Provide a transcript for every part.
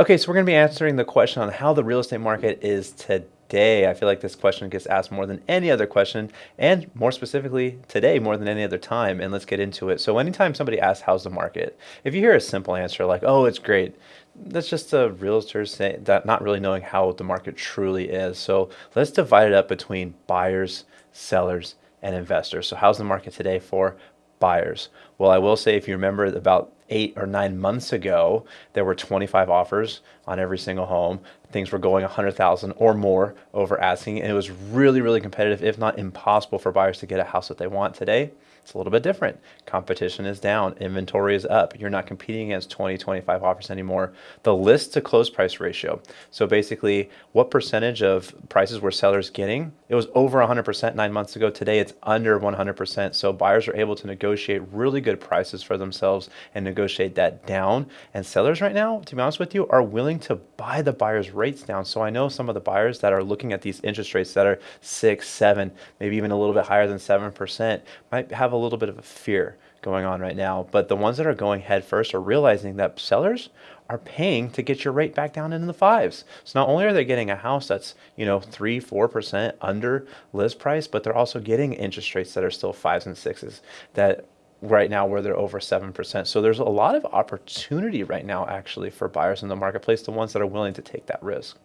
Okay, so we're going to be answering the question on how the real estate market is today. I feel like this question gets asked more than any other question, and more specifically today, more than any other time. And let's get into it. So, anytime somebody asks, How's the market? If you hear a simple answer like, Oh, it's great, that's just a realtor saying that not really knowing how the market truly is. So, let's divide it up between buyers, sellers, and investors. So, how's the market today for buyers? Well, I will say, if you remember about eight or nine months ago, there were 25 offers on every single home. Things were going 100,000 or more over asking, and it was really, really competitive, if not impossible, for buyers to get a house that they want today. It's a little bit different. Competition is down, inventory is up. You're not competing against 20, 25 offers anymore. The list to close price ratio. So basically, what percentage of prices were sellers getting? It was over 100% nine months ago. Today, it's under 100%. So buyers are able to negotiate really good prices for themselves and negotiate that down. And sellers right now, to be honest with you, are willing to buy the buyers' rates down. So I know some of the buyers that are looking at these interest rates that are six, seven, maybe even a little bit higher than 7% might have a little bit of a fear going on right now. But the ones that are going head first are realizing that sellers are paying to get your rate back down into the fives. So not only are they getting a house that's, you know, three, four percent under list price, but they're also getting interest rates that are still fives and sixes that right now where they're over 7%. So there's a lot of opportunity right now actually for buyers in the marketplace, the ones that are willing to take that risk.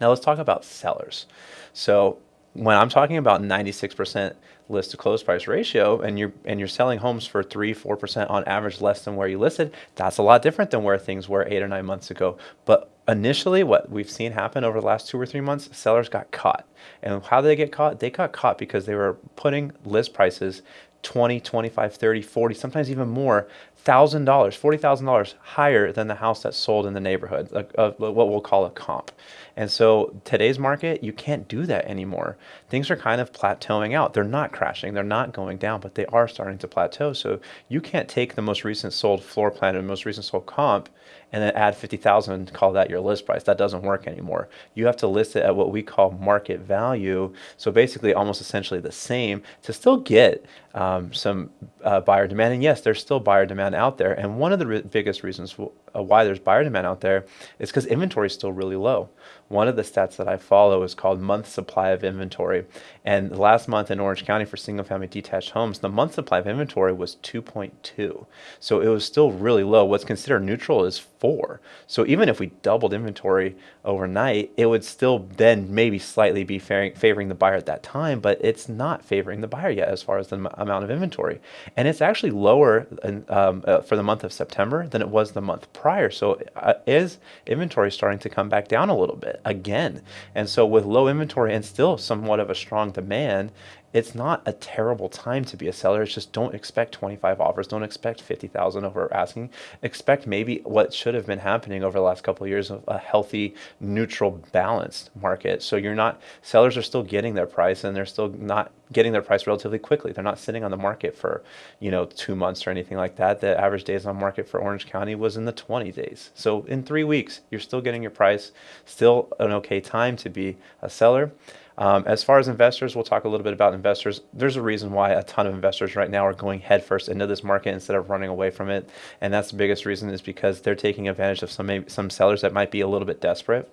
Now let's talk about sellers. So when I'm talking about 96% list to close price ratio and you're and you're selling homes for 3 4% on average less than where you listed, that's a lot different than where things were 8 or 9 months ago. But initially what we've seen happen over the last 2 or 3 months, sellers got caught. And how did they get caught? They got caught because they were putting list prices 20, 25, 30, 40, sometimes even more $1,000, $40,000 higher than the house that sold in the neighborhood, what we'll call a comp. And so today's market, you can't do that anymore. Things are kind of plateauing out. They're not crashing, they're not going down, but they are starting to plateau. So you can't take the most recent sold floor plan and most recent sold comp and then add 50,000 and call that your list price. That doesn't work anymore. You have to list it at what we call market value. So basically almost essentially the same to still get um, some uh, buyer demand. And yes, there's still buyer demand out there. And one of the biggest reasons uh, why there's buyer demand out there is because inventory is still really low. One of the stats that I follow is called month supply of inventory. And last month in Orange County for single family detached homes, the month supply of inventory was 2.2. So it was still really low. What's considered neutral is four. So even if we doubled inventory overnight, it would still then maybe slightly be favoring the buyer at that time, but it's not favoring the buyer yet as far as the amount of inventory. And it's actually lower um, uh, for the month of September than it was the month prior. So uh, is inventory starting to come back down a little bit again? And so with low inventory and still somewhat of a strong demand, it's not a terrible time to be a seller. It's just don't expect 25 offers. Don't expect 50,000 over asking. Expect maybe what should have been happening over the last couple of years of a healthy, neutral, balanced market. So you're not, sellers are still getting their price and they're still not getting their price relatively quickly. They're not sitting on the market for, you know, two months or anything like that. The average days on market for Orange County was in the 20 days. So in three weeks, you're still getting your price, still an okay time to be a seller. Um, as far as investors, we'll talk a little bit about investors. There's a reason why a ton of investors right now are going headfirst into this market instead of running away from it, and that's the biggest reason is because they're taking advantage of some some sellers that might be a little bit desperate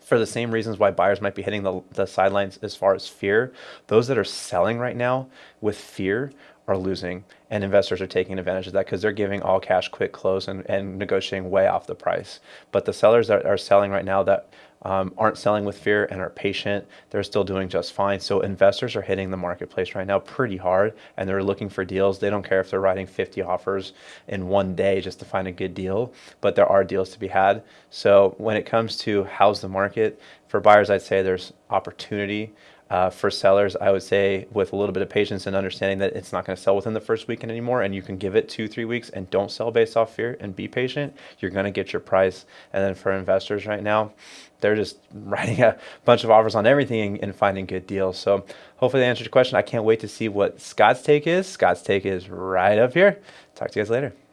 for the same reasons why buyers might be hitting the, the sidelines as far as fear. Those that are selling right now with fear are losing and investors are taking advantage of that because they're giving all cash quick close and, and negotiating way off the price. But the sellers that are selling right now that um, aren't selling with fear and are patient they're still doing just fine. So investors are hitting the marketplace right now pretty hard and they're looking for deals. They don't care if they're writing 50 offers in one day just to find a good deal but there are deals to be had. So when it comes to how's the market for buyers i'd say there's opportunity uh, for sellers, I would say with a little bit of patience and understanding that it's not going to sell within the first weekend anymore, and you can give it two, three weeks and don't sell based off fear and be patient, you're going to get your price. And then for investors right now, they're just writing a bunch of offers on everything and finding good deals. So hopefully that answers your question. I can't wait to see what Scott's take is. Scott's take is right up here. Talk to you guys later.